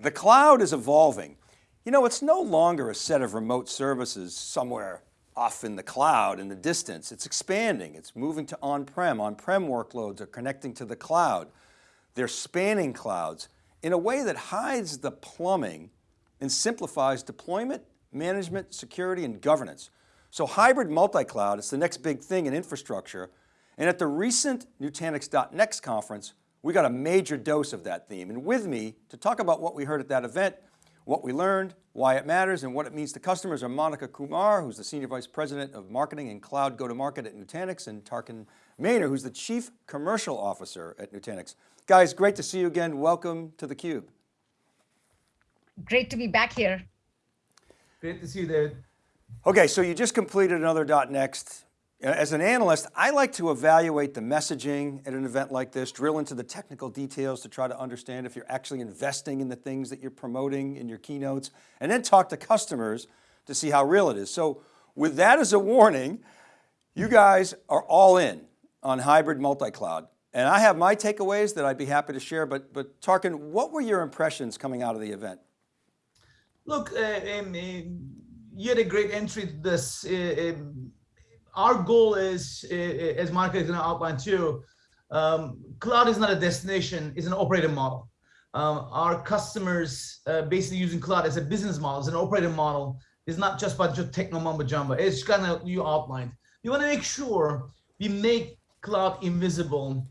The cloud is evolving. You know, it's no longer a set of remote services somewhere off in the cloud in the distance. It's expanding, it's moving to on-prem. On-prem workloads are connecting to the cloud. They're spanning clouds in a way that hides the plumbing and simplifies deployment, management, security, and governance. So hybrid multi-cloud is the next big thing in infrastructure. And at the recent Nutanix.next conference, we got a major dose of that theme. And with me to talk about what we heard at that event, what we learned, why it matters, and what it means to customers are Monica Kumar, who's the Senior Vice President of Marketing and Cloud Go-to-Market at Nutanix, and Tarkan Maner, who's the Chief Commercial Officer at Nutanix. Guys, great to see you again. Welcome to theCUBE. Great to be back here. Great to see you, David. Okay, so you just completed another dot .next. As an analyst, I like to evaluate the messaging at an event like this, drill into the technical details to try to understand if you're actually investing in the things that you're promoting in your keynotes, and then talk to customers to see how real it is. So with that as a warning, you guys are all in on hybrid multi-cloud. And I have my takeaways that I'd be happy to share, but, but Tarkan, what were your impressions coming out of the event? Look, uh, um, you had a great entry to this. Uh, um, our goal is, as Mark is going to outline too, um, cloud is not a destination, it's an operating model. Um, our customers uh, basically using cloud as a business model, as an operating model, is not just bunch of techno mumbo jumbo. It's kind of you outlined. We want to make sure we make cloud invisible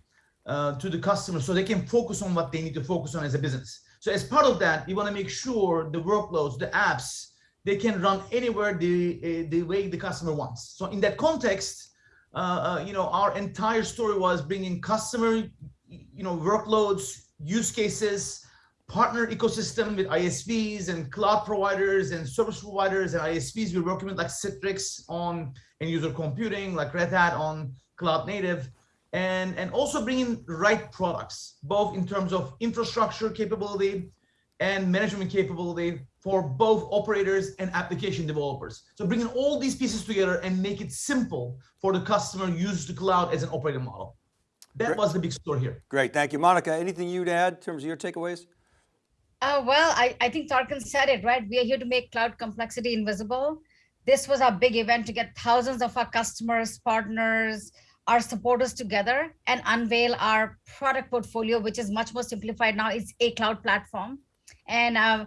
uh, to the customer so they can focus on what they need to focus on as a business. So as part of that, we want to make sure the workloads, the apps, they can run anywhere the, uh, the way the customer wants. So in that context, uh, uh, you know, our entire story was bringing customer, you know, workloads, use cases, partner ecosystem with ISVs and cloud providers and service providers and ISVs. We're working with like Citrix on end user computing, like Red Hat on cloud native, and, and also bringing right products, both in terms of infrastructure capability and management capability for both operators and application developers. So bringing all these pieces together and make it simple for the customer to use the cloud as an operating model. That Great. was the big story here. Great, thank you. Monica, anything you'd add in terms of your takeaways? Uh, well, I, I think Tarkan said it, right? We are here to make cloud complexity invisible. This was our big event to get thousands of our customers, partners, our supporters together and unveil our product portfolio, which is much more simplified now. It's a cloud platform. And uh,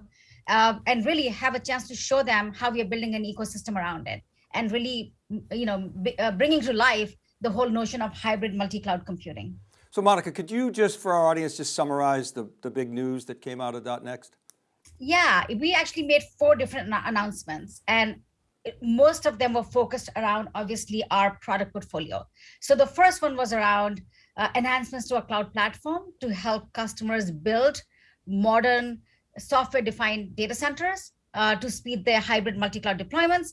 uh, and really have a chance to show them how we are building an ecosystem around it and really, you know, uh, bringing to life the whole notion of hybrid multi-cloud computing. So Monica, could you just, for our audience, just summarize the, the big news that came out of .next? Yeah, we actually made four different announcements and most of them were focused around obviously our product portfolio. So the first one was around uh, enhancements to our cloud platform to help customers build modern software-defined data centers uh, to speed their hybrid multi-cloud deployments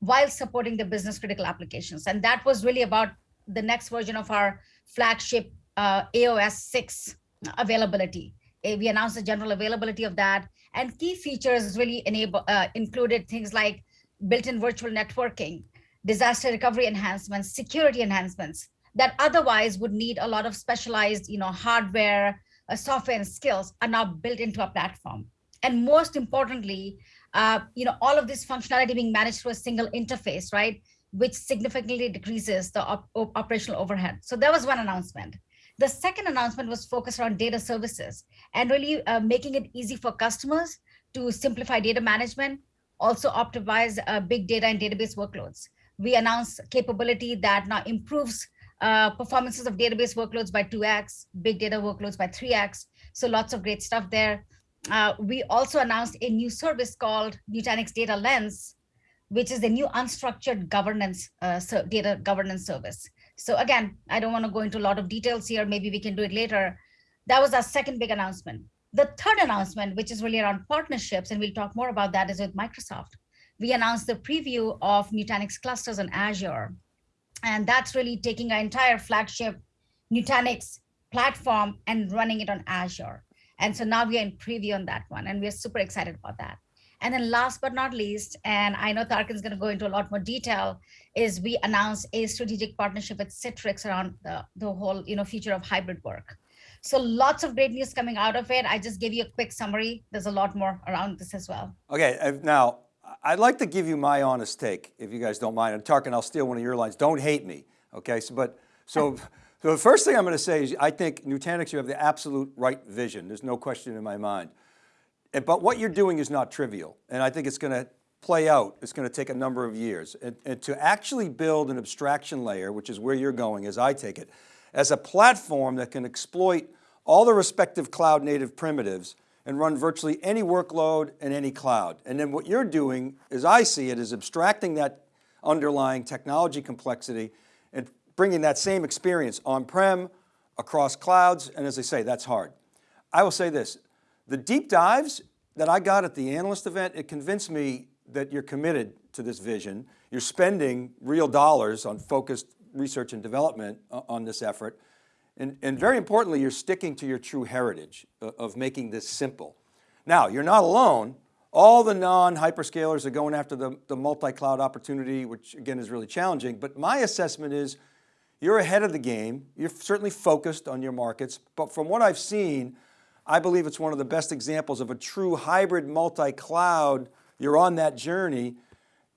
while supporting the business critical applications. And that was really about the next version of our flagship uh, AOS 6 availability. Uh, we announced the general availability of that and key features really enable uh, included things like built-in virtual networking, disaster recovery enhancements, security enhancements that otherwise would need a lot of specialized you know, hardware, uh, software and skills are now built into a platform. And most importantly, uh, you know, all of this functionality being managed through a single interface, right? Which significantly decreases the op operational overhead. So that was one announcement. The second announcement was focused on data services and really uh, making it easy for customers to simplify data management, also optimize uh, big data and database workloads. We announced capability that now improves uh, performances of database workloads by 2x, big data workloads by 3x. So lots of great stuff there. Uh, we also announced a new service called Nutanix Data Lens, which is the new unstructured governance uh, data governance service. So again, I don't want to go into a lot of details here. Maybe we can do it later. That was our second big announcement. The third announcement, which is really around partnerships, and we'll talk more about that, is with Microsoft. We announced the preview of Nutanix clusters on Azure. And that's really taking our entire flagship Nutanix platform and running it on Azure. And so now we are in preview on that one, and we're super excited about that. And then last but not least, and I know Tarkan is going to go into a lot more detail, is we announced a strategic partnership with Citrix around the, the whole you know, future of hybrid work. So lots of great news coming out of it. I just gave you a quick summary. There's a lot more around this as well. Okay, now, I'd like to give you my honest take, if you guys don't mind. And Tarkan, I'll steal one of your lines. Don't hate me, okay? So, but, so, so the first thing I'm going to say is I think Nutanix, you have the absolute right vision. There's no question in my mind. But what you're doing is not trivial. And I think it's going to play out. It's going to take a number of years. And, and to actually build an abstraction layer, which is where you're going as I take it, as a platform that can exploit all the respective cloud native primitives and run virtually any workload in any cloud. And then what you're doing, as I see it, is abstracting that underlying technology complexity and bringing that same experience on-prem, across clouds, and as I say, that's hard. I will say this, the deep dives that I got at the analyst event, it convinced me that you're committed to this vision. You're spending real dollars on focused research and development uh, on this effort. And, and very importantly, you're sticking to your true heritage uh, of making this simple. Now, you're not alone. All the non-hyperscalers are going after the, the multi-cloud opportunity, which again is really challenging. But my assessment is you're ahead of the game. You're certainly focused on your markets. But from what I've seen, I believe it's one of the best examples of a true hybrid multi-cloud. You're on that journey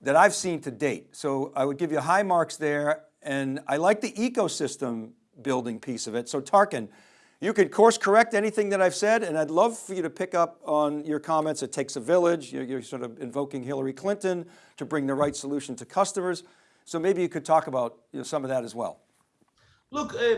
that I've seen to date. So I would give you high marks there. And I like the ecosystem building piece of it. So Tarkan, you could course correct anything that I've said, and I'd love for you to pick up on your comments. It takes a village. You're, you're, sort of invoking Hillary Clinton to bring the right solution to customers. So maybe you could talk about you know, some of that as well. Look, uh,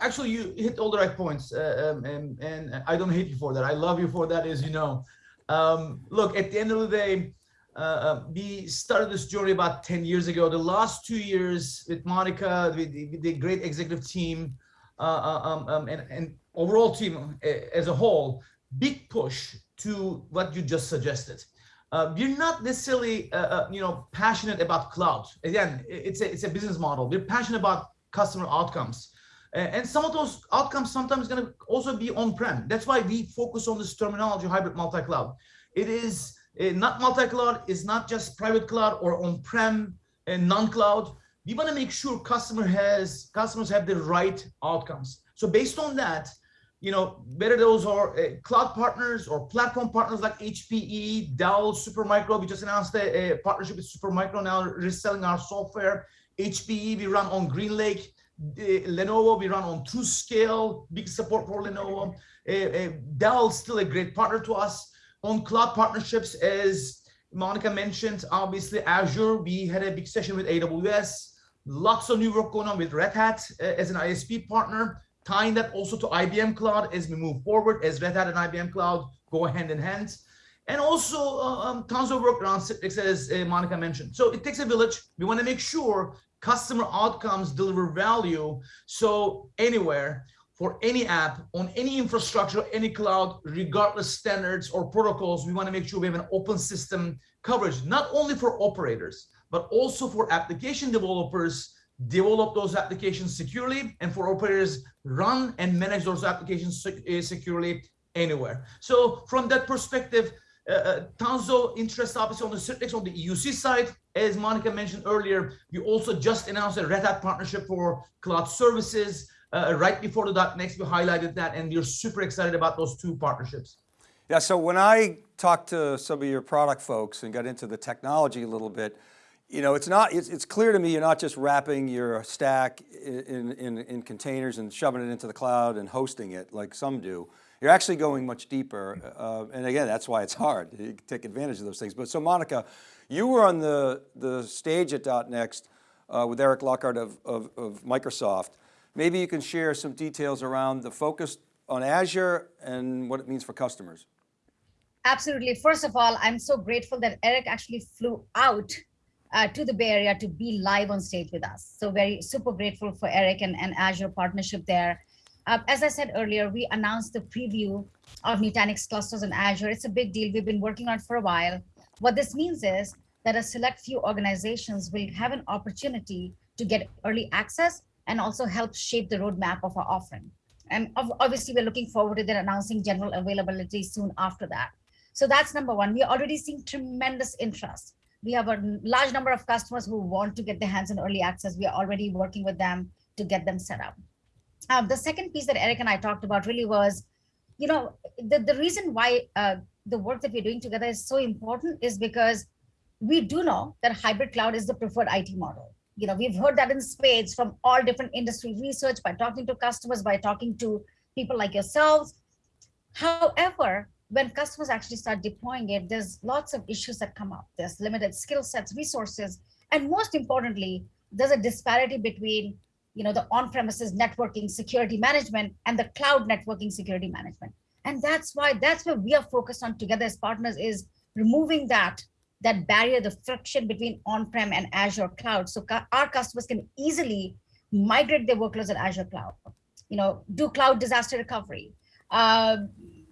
actually, you hit all the right points, uh, um, and, and I don't hate you for that. I love you for that, as you know. Um, look, at the end of the day, uh, uh, we started this journey about 10 years ago. The last two years with Monica, with the, with the great executive team, uh, uh um, um, and, and overall team uh, as a whole, big push to what you just suggested. Uh, we're not necessarily, you know, passionate about cloud. Again, it's a, it's a business model. We're passionate about customer outcomes. And some of those outcomes sometimes going to also be on-prem. That's why we focus on this terminology, hybrid multi-cloud. It is uh, not multi-cloud is not just private cloud or on-prem and non-cloud. We want to make sure customer has customers have the right outcomes. So based on that, you know, whether those are uh, cloud partners or platform partners like HPE, Dell, Supermicro, we just announced a, a partnership with Supermicro now reselling our software. HPE, we run on GreenLake. Uh, Lenovo, we run on TruScale, big support for Lenovo. Uh, uh, Dell, still a great partner to us on cloud partnerships, as Monica mentioned, obviously Azure, we had a big session with AWS, lots of new work going on with Red Hat uh, as an ISV partner, tying that also to IBM Cloud as we move forward, as Red Hat and IBM Cloud go hand in hand. And also uh, um, tons of work around Citrix, as uh, Monica mentioned. So it takes a village. We want to make sure customer outcomes deliver value. So anywhere, for any app on any infrastructure, any cloud, regardless standards or protocols, we want to make sure we have an open system coverage, not only for operators, but also for application developers, develop those applications securely, and for operators, run and manage those applications eh, securely anywhere. So from that perspective, uh, uh, tons of interest obviously on the Citrix on the EUC side. As Monica mentioned earlier, we also just announced a Red Hat partnership for cloud services uh, right before the dot .next, we highlighted that and we're super excited about those two partnerships. Yeah, so when I talked to some of your product folks and got into the technology a little bit, you know, it's not, it's, it's clear to me you're not just wrapping your stack in, in, in containers and shoving it into the cloud and hosting it like some do. You're actually going much deeper. Uh, and again, that's why it's hard to take advantage of those things. But so Monica, you were on the, the stage at dot .next uh, with Eric Lockard of, of, of Microsoft. Maybe you can share some details around the focus on Azure and what it means for customers. Absolutely. First of all, I'm so grateful that Eric actually flew out uh, to the Bay Area to be live on stage with us. So very super grateful for Eric and, and Azure partnership there. Uh, as I said earlier, we announced the preview of Nutanix clusters on Azure. It's a big deal. We've been working on for a while. What this means is that a select few organizations will have an opportunity to get early access and also help shape the roadmap of our offering. And obviously, we're looking forward to announcing general availability soon after that. So that's number one. We're already seeing tremendous interest. We have a large number of customers who want to get their hands on early access. We are already working with them to get them set up. Um, the second piece that Eric and I talked about really was, you know, the, the reason why uh, the work that we're doing together is so important is because we do know that hybrid cloud is the preferred IT model. You know, we've heard that in spades from all different industry research by talking to customers, by talking to people like yourselves. However, when customers actually start deploying it, there's lots of issues that come up. There's limited skill sets, resources, and most importantly, there's a disparity between you know, the on-premises networking security management and the cloud networking security management. And that's why that's where we are focused on together as partners is removing that that barrier, the friction between on-prem and Azure cloud. So our customers can easily migrate their workloads at Azure cloud, you know, do cloud disaster recovery, uh,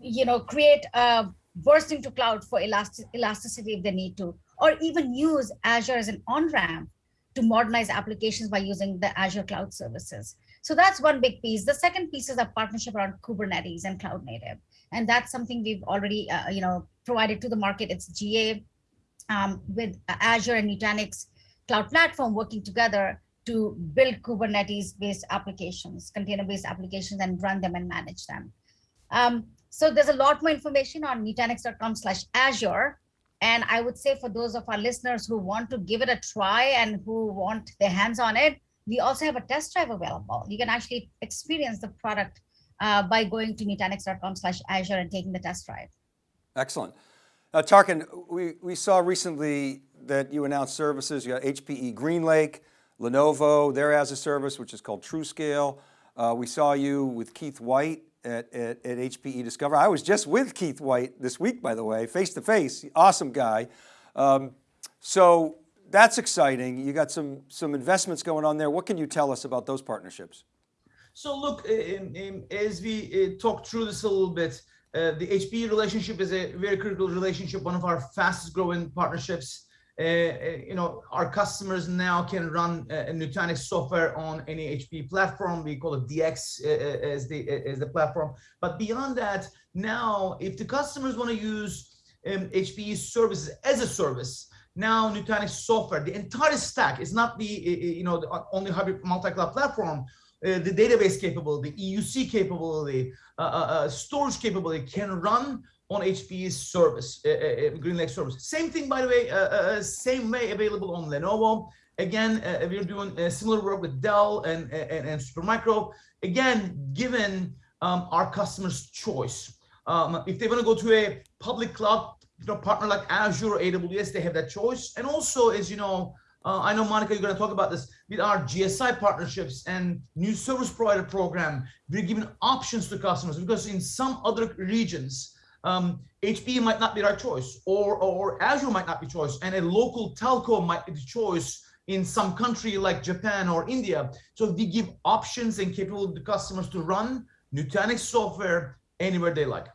you know, create a bursting to cloud for elastic, elasticity if they need to, or even use Azure as an on-ramp to modernize applications by using the Azure cloud services. So that's one big piece. The second piece is a partnership around Kubernetes and cloud native. And that's something we've already, uh, you know, provided to the market. It's GA um, with Azure and Nutanix cloud platform working together to build Kubernetes-based applications, container-based applications, and run them and manage them. Um, so there's a lot more information on nutanix.com slash Azure. And I would say for those of our listeners who want to give it a try and who want their hands on it, we also have a test drive available. You can actually experience the product uh, by going to nutanix.com slash Azure and taking the test drive. Excellent. Uh, Tarkan, we, we saw recently that you announced services, you got HPE GreenLake, Lenovo, their as a service, which is called TruScale. Uh, we saw you with Keith White at, at, at, HPE Discover. I was just with Keith White this week, by the way, face to face, awesome guy. Um, so that's exciting. You got some, some investments going on there. What can you tell us about those partnerships? So look, as we uh, talk through this a little bit, uh, the HPE relationship is a very critical relationship, one of our fastest growing partnerships. Uh, uh you know, our customers now can run uh, Nutanix software on any HPE platform. We call it DX uh, as the as the platform. But beyond that, now if the customers want to use um, HPE services as a service, now Nutanix software, the entire stack is not the you know the only hybrid multi-cloud platform. Uh, the database capability, the EUC capability, uh, uh, uh, storage capability can run on HPE's service, uh, GreenLake service. Same thing, by the way, same way available on Lenovo. Again, we're doing similar work with Dell and, and, and Supermicro. Again, given um, our customers' choice. Um, if they want to go to a public cloud you know, partner like Azure or AWS, they have that choice. And also, as you know, uh, I know, Monica, you're going to talk about this with our GSI partnerships and new service provider program. We're giving options to customers because in some other regions, um, might not be our choice or, or Azure might not be choice and a local telco might be the choice in some country like Japan or India. So we give options and capability to customers to run Nutanix software anywhere they like.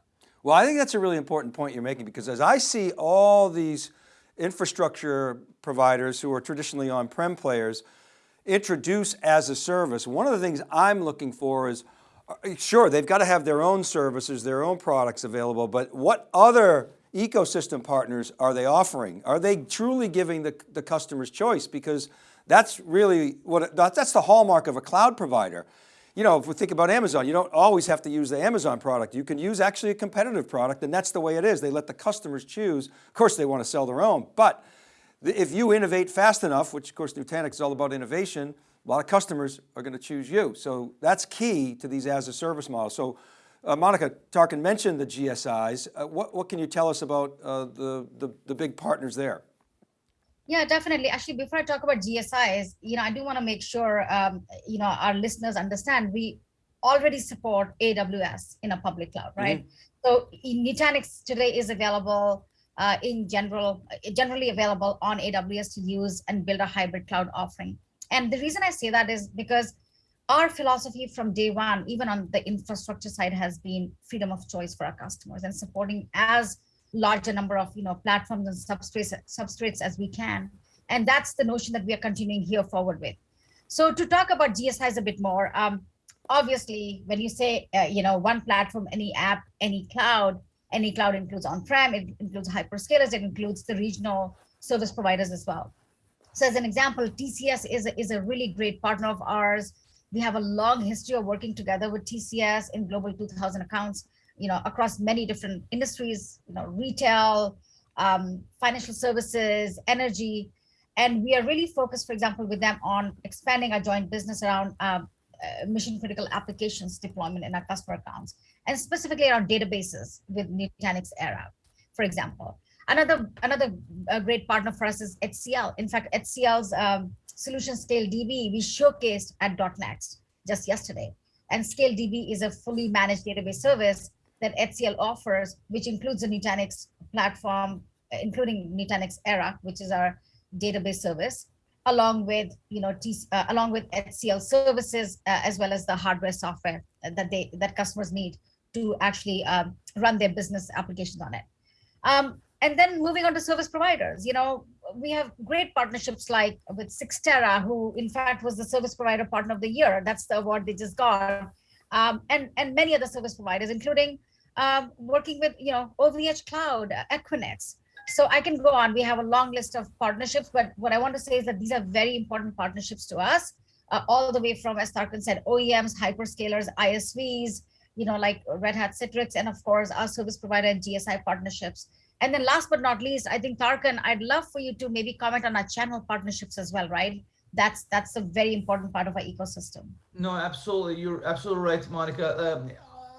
Well, I think that's a really important point you're making because as I see all these infrastructure providers who are traditionally on-prem players introduce as a service. One of the things I'm looking for is, uh, sure, they've got to have their own services, their own products available, but what other ecosystem partners are they offering? Are they truly giving the, the customer's choice? Because that's really what, that's the hallmark of a cloud provider you know, if we think about Amazon, you don't always have to use the Amazon product. You can use actually a competitive product and that's the way it is. They let the customers choose. Of course, they want to sell their own, but if you innovate fast enough, which of course Nutanix is all about innovation, a lot of customers are going to choose you. So that's key to these as a service models. So uh, Monica Tarkan mentioned the GSIs. Uh, what, what can you tell us about uh, the, the, the big partners there? Yeah, definitely. Actually, before I talk about GSIs, you know, I do want to make sure, um, you know, our listeners understand we already support AWS in a public cloud, right? Mm -hmm. So Nutanix today is available uh, in general, generally available on AWS to use and build a hybrid cloud offering. And the reason I say that is because our philosophy from day one, even on the infrastructure side, has been freedom of choice for our customers and supporting as large a number of you know platforms and substrates substrates as we can and that's the notion that we are continuing here forward with so to talk about gsis a bit more um, obviously when you say uh, you know one platform any app any cloud any cloud includes on-prem it includes hyperscalers it includes the regional service providers as well so as an example tcs is a, is a really great partner of ours We have a long history of working together with TCS in Global 2000 accounts, you know, across many different industries, you know, retail, um, financial services, energy. And we are really focused, for example, with them on expanding our joint business around um, mission critical applications deployment in our customer accounts, and specifically around databases with Nutanix Era, for example. Another another uh, great partner for us is HCL. In fact, HCL's um, solution Scale DB we showcased at .next just yesterday. And Scale DB is a fully managed database service that HCL offers, which includes the Nutanix platform, including Nutanix Era, which is our database service, along with you know T, uh, along with HCL services uh, as well as the hardware software that they that customers need to actually um, run their business applications on it. Um, and then moving on to service providers, you know, we have great partnerships like with Cyxtera, who in fact was the service provider partner of the year. That's the award they just got. Um, and, and many other service providers, including um, working with, you know, OVH Cloud, Equinix, so I can go on. We have a long list of partnerships, but what I want to say is that these are very important partnerships to us, uh, all the way from, as Tarkan said, OEMs, hyperscalers, ISVs, you know, like Red Hat Citrix, and of course, our service provider and GSI partnerships. And then last but not least, I think Tarkan, I'd love for you to maybe comment on our channel partnerships as well, right? That's that's a very important part of our ecosystem. No, absolutely. You're absolutely right, Monica. Um,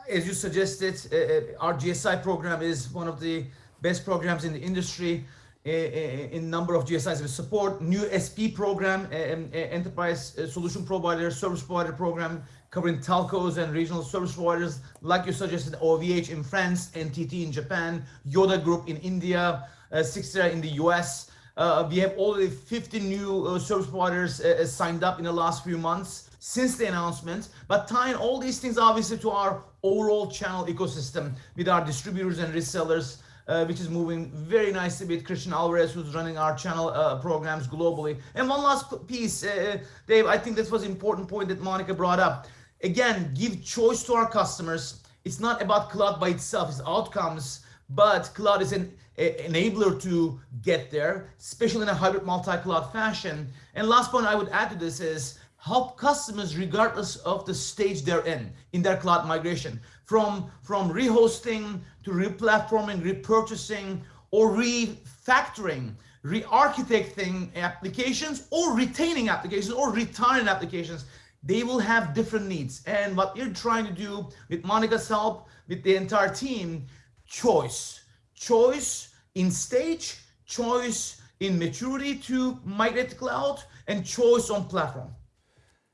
as you suggested, uh, uh our GSI program is one of the best programs in the industry in number of GSIs we support, new SP program, enterprise uh, solution provider, service provider program, covering telcos and regional service providers, like you suggested, OVH in France, NTT in Japan, Yotta Group in India, uh, Cyxtera in the US. Uh, we have already 50 new uh, service providers uh, signed up in the last few months since the announcement, but tying all these things obviously to our overall channel ecosystem with our distributors and resellers, uh, which is moving very nicely with Christian Alvarez, who's running our channel uh, programs globally. And one last piece, uh, Dave, I think this was an important point that Monica brought up. Again, give choice to our customers. It's not about cloud by itself, it's outcomes, but cloud is an enabler to get there, especially in a hybrid multi-cloud fashion. And last point I would add to this is help customers regardless of the stage they're in, in their cloud migration. From, from rehosting to replatforming, repurchasing, or refactoring, re-architecting applications, or retaining applications, or retiring applications, they will have different needs. And what we're trying to do with Monica's help, with the entire team, choice. Choice in stage, choice in maturity to migrate to cloud, and choice on platform.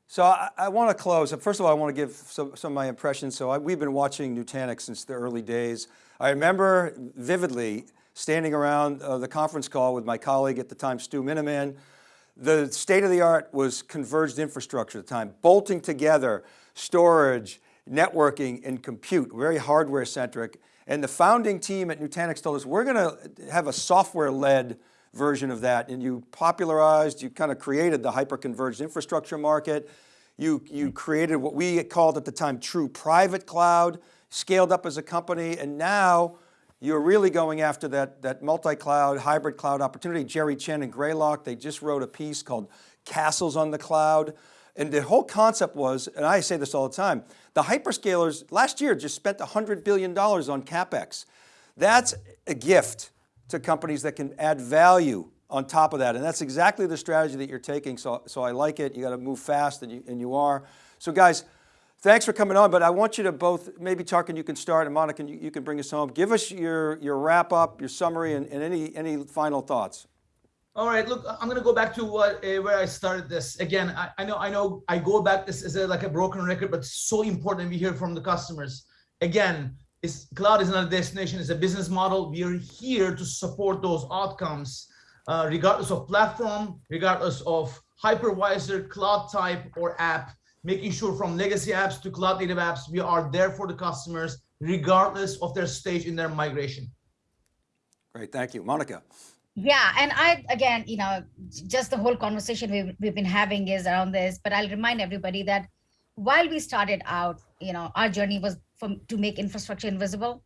So I, I, want to close. First of all, I want to give some, some of my impressions. So I, we've been watching Nutanix since the early days. I remember vividly standing around uh, the conference call with my colleague at the time, Stu Miniman. The state of the art was converged infrastructure at the time, bolting together storage, networking, and compute, very hardware centric. And the founding team at Nutanix told us, we're going to have a software-led version of that. And you popularized, you kind of created the hyper-converged infrastructure market. You, you mm. created what we called at the time true private cloud, scaled up as a company, and now you're really going after that, that multi-cloud, hybrid cloud opportunity. Jerry Chen and Greylock, they just wrote a piece called Castles on the Cloud. And the whole concept was, and I say this all the time, the hyperscalers last year just spent $100 billion on CapEx. That's a gift to companies that can add value on top of that. And that's exactly the strategy that you're taking. So, so I like it. You got to move fast and you, and you are. So guys, thanks for coming on, but I want you to both, maybe Tarkan, you can start and Monica, you, you can bring us home. Give us your, your wrap up, your summary and, and any, any final thoughts. All right, look, I'm gonna go back to what uh, where I started this. Again, I, I, know I know I go back this is a, like a broken record, but so important we hear from the customers. Again, is cloud is not a destination, it's a business model. We are here to support those outcomes, uh, regardless of platform, regardless of hypervisor, cloud type, or app, making sure from legacy apps to cloud native apps, we are there for the customers, regardless of their stage in their migration. Great, thank you. Monica. Yeah, and I, again, you know, just the whole conversation we've, we've been having is around this, but I'll remind everybody that while we started out, you know, our journey was from to make infrastructure invisible.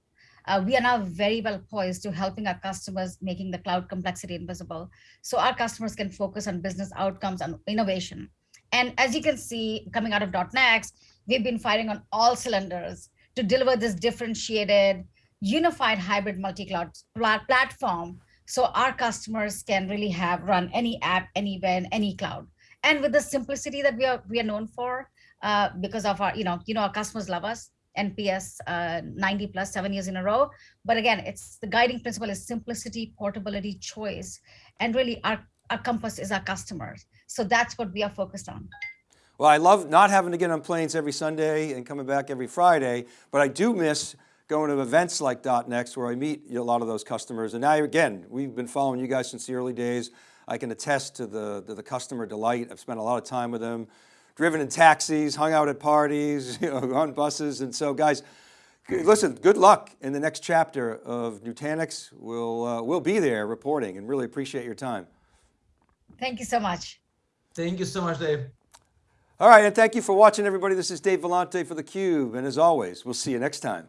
Uh, we are now very well poised to helping our customers making the cloud complexity invisible. So our customers can focus on business outcomes and innovation. And as you can see, coming out of .next, we've been firing on all cylinders to deliver this differentiated, unified hybrid multi-cloud pla- platform so our customers can really have run any app, anywhere, in any cloud. And with the simplicity that we are we are known for, uh, because of our, you know, you know, our customers love us. NPS uh, 90 plus seven years in a row. But again, it's the guiding principle is simplicity, portability, choice, and really our, our compass is our customers. So that's what we are focused on. Well, I love not having to get on planes every Sunday and coming back every Friday, but I do miss going to events like .next where I meet a lot of those customers. And now again, we've been following you guys since the early days. I can attest to the, to the customer delight. I've spent a lot of time with them, driven in taxis, hung out at parties, you know, on buses. And so guys, listen, good luck in the next chapter of Nutanix. We'll, uh, we'll be there reporting and really appreciate your time. Thank you so much. Thank you so much, Dave. All right, and thank you for watching everybody. This is Dave Vellante for theCUBE, and as always, we'll see you next time.